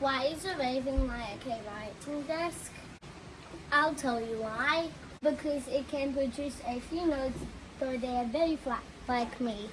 Why is a raven like a writing desk? I'll tell you why. Because it can produce a few notes, though they are very flat, like me.